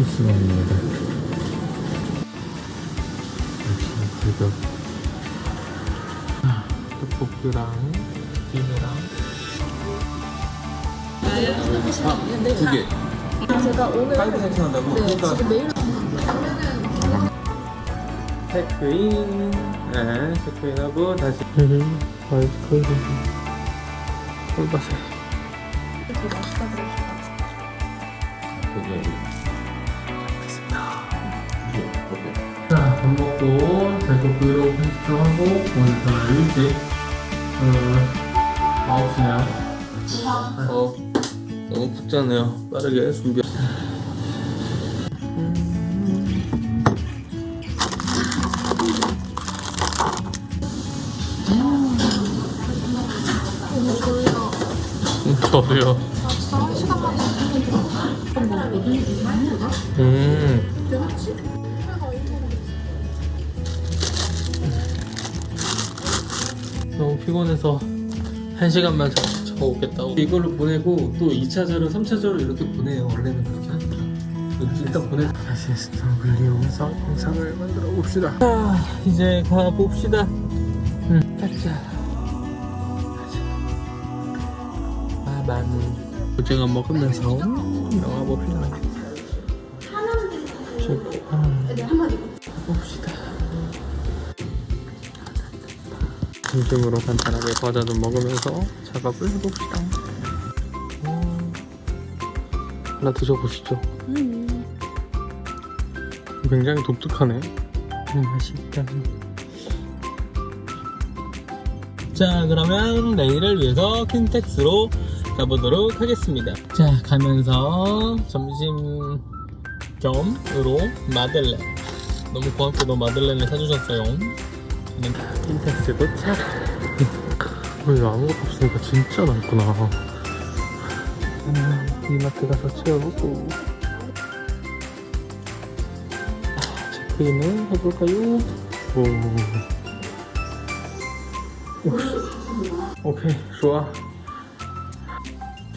있습니다. 가격. 떡볶이랑 찜이랑 두 개. 제가 오늘 빨리 생각한다고? 네, 지금 매일 체크인. 네, 체크인하고 다시. 아이스크림. 꿀바세. 되게 맛있다. 그게 밥 먹고 제가 브이로그 편집하고 오늘 저는 일찍 어, 9시네요. 어 너무 푹잖아요. 빠르게 준비. 저도요. 피곤해서 한 시간만 자- 자고 오겠다고. 이걸로 보내고 또 2차전로 3차전로 이렇게 보내요. 원래는 그렇게 하니까. 일단 보내. 다시 스토브를 이용해서 영상을 만들어 봅시다. 아 이제 가봅시다. 응 가자. 아만. 오징어 먹으면서 영화 봅시다. 봅시다 점심으로 간단하게 과자도 먹으면서 작업을 해봅시다. 음, 하나 드셔보시죠. 굉장히 독특하네. 음, 맛있다. 자, 그러면 내일을 위해서 킨텍스로 가보도록 하겠습니다. 자, 가면서 점심 겸으로 마들렌. 너무 고맙게도 마들렌을 사주셨어요. 킨텍스 도착. 왜 아무것도 없으니까 진짜 넓구나. 음, 이마트 가서 채워보고. 아, 체크인을 해볼까요? 오. 오. 오케이, 좋아.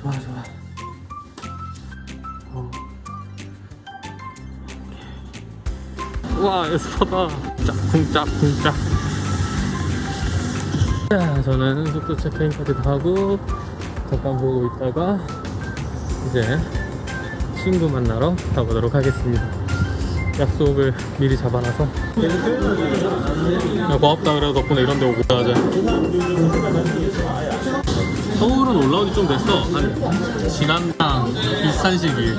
좋아, 좋아. 어. 와, 에스파다. 짝쿵짝쿵짝. 자, 저는 숙소 체크인까지 다 하고 잠깐 보고 있다가 이제 친구 만나러 가보도록 하겠습니다. 약속을 미리 잡아놔서. 야, 고맙다. 그래도 덕분에 이런 데 오고. 가자 서울은 올라오기 좀 됐어. 한 지난랑 비슷한 시기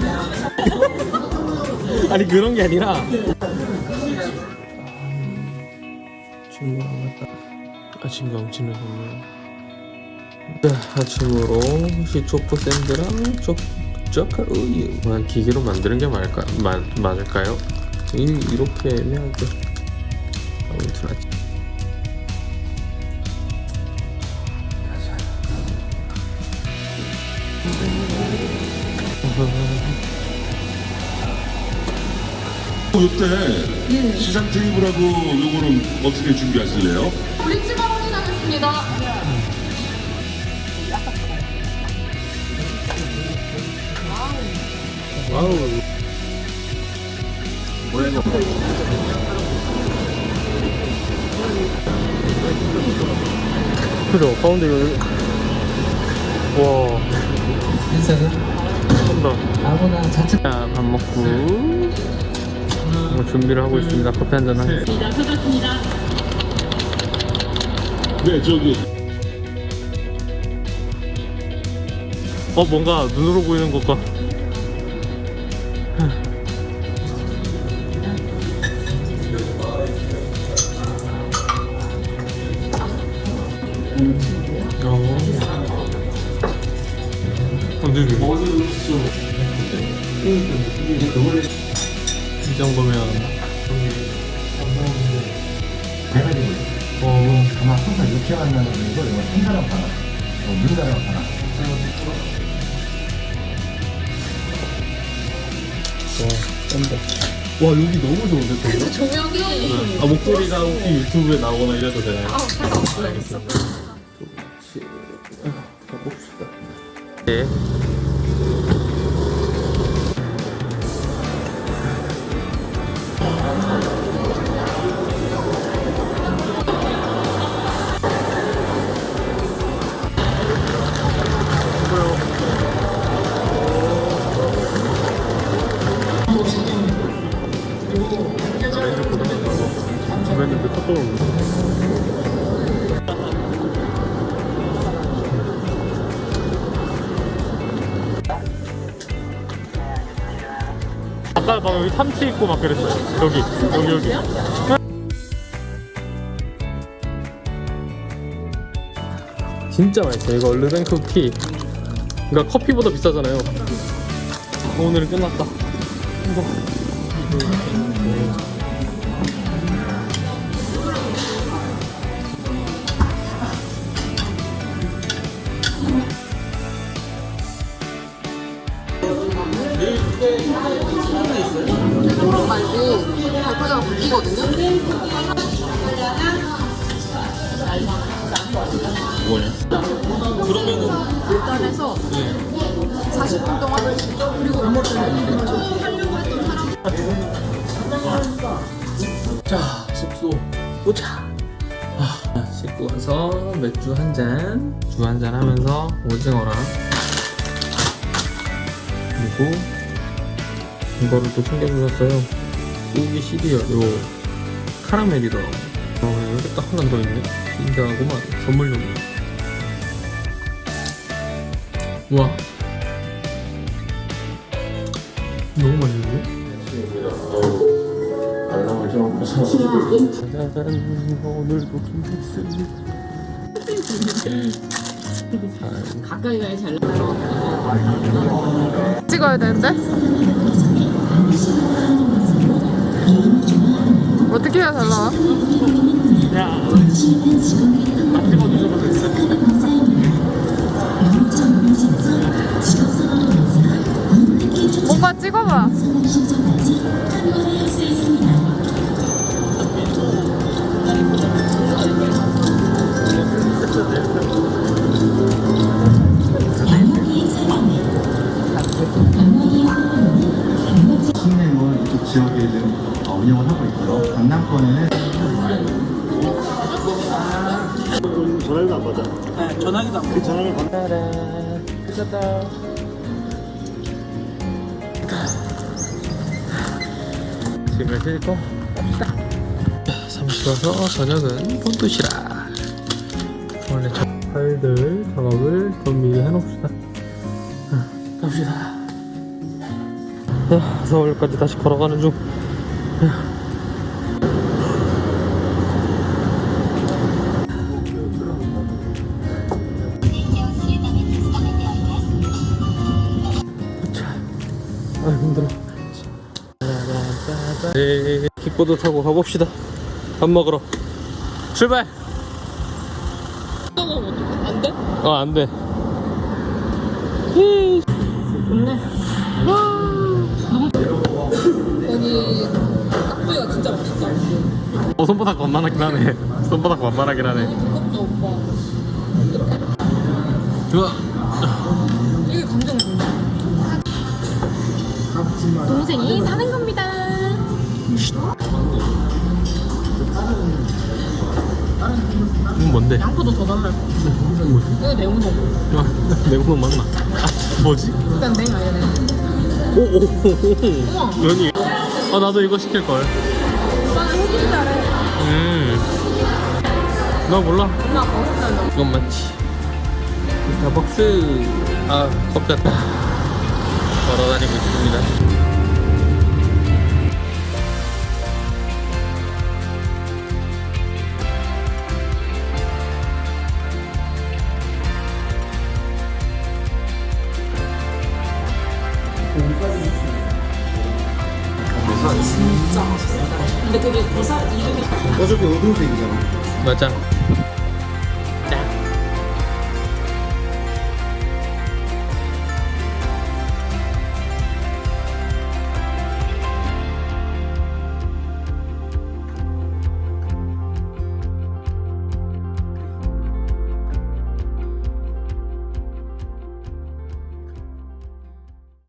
아니 그런 게 아니라. 친구랑 왔다 아침 경치는 오늘 네, 아침으로 시초코 샌드랑 쪽 쩌카 우유 와, 기계로 만드는 게 맞을까, 마, 맞을까요? 이, 이렇게 애매하게 아무튼 아침 이때 시장 테이블하고 요거는 어떻게 준비하실래요? 브릿지가 확인하겠습니다. 와우 뭐야 이거 그죠? 가운데 여기 와. 한다 아무나 자체 자, 밥 먹고. 뭐 준비를 하고 있습니다. 커피 한잔 하겠습니다 네 저기. 어 뭔가 눈으로 보이는 것과. 근데 이 정도면. 어 아마 이렇게 만나는 거 이거 한 사람 하나 어, 는 사람 하나 와 짠다 와 여기 너무 좋은데 저거? 조명이 아 목소리가 혹시 유튜브에 나오거나 이래도 되나요? 아, 상관없어요. 가봅시다. 네. 라인을 보내니까 보냈는데 톡톡을 아까 막 여기 참치 있고 막 그랬어요. 여기 여기 여기. 진짜 맛있어 이거 르뱅크 티 그러니까 커피보다 비싸잖아요. 오늘은 끝났다. 호롱 말고 발바닥 바뀌거든요? 뭐냐? 일단에서 40분 동안 그리고 못 먹으면 하려고 했던 사람 자, 숙소 도착. 아, 씻고 와서 맥주 한 잔, 주 한 잔 하면서 오징어랑 그리고 이거를 또 챙겨주셨어요. 소고기 시리얼, 요 카라멜이더라고. 어, 여기 딱 하나 더 있네. 신기하구만. 선물용. 와. 너무 맛있는데? 짜잔 오늘도 김백수 가까이 가야 잘 찍어야 되는데? 어떻게 해야 잘 나와? 오빠 찍어봐 지역에 좀 어, 운영을 하고 있고요. 강남권에는 끝났다. 짐을 싣고 갑시다 자, 사무실 와서 저녁은 폰도시락 원래 저 파일들 작업을 좀 미리 해놓읍시다. 자, 갑시다. 자, 서울까지 다시 걸어가는 중. 아 힘들어. 네, 킥보드 타고 가봅시다. 밥 먹으러. 출발! 안 돼? 어 안돼. 여기 깍두기가 진짜 맛있다 어 손바닥 완만하긴 하네. 손바닥 완만하긴 하네. 오빠. 좋아 이게 감정 동생이 사는 겁니다. 이건 뭔데? 양포도 더 달라 뭐지? 이거 내 우동. 아, 내구는 맞나? 아, 뭐지? 일단 냉 아니야 냉 오오오오. 면이 아 나도 이거 시킬걸. 오빠는 흑인 잘해 음나 몰라? 엄마 달라 이건 맞지. 스타벅스. 아 커피 왔다. 걸어다니고 있습니다 이름이 맞아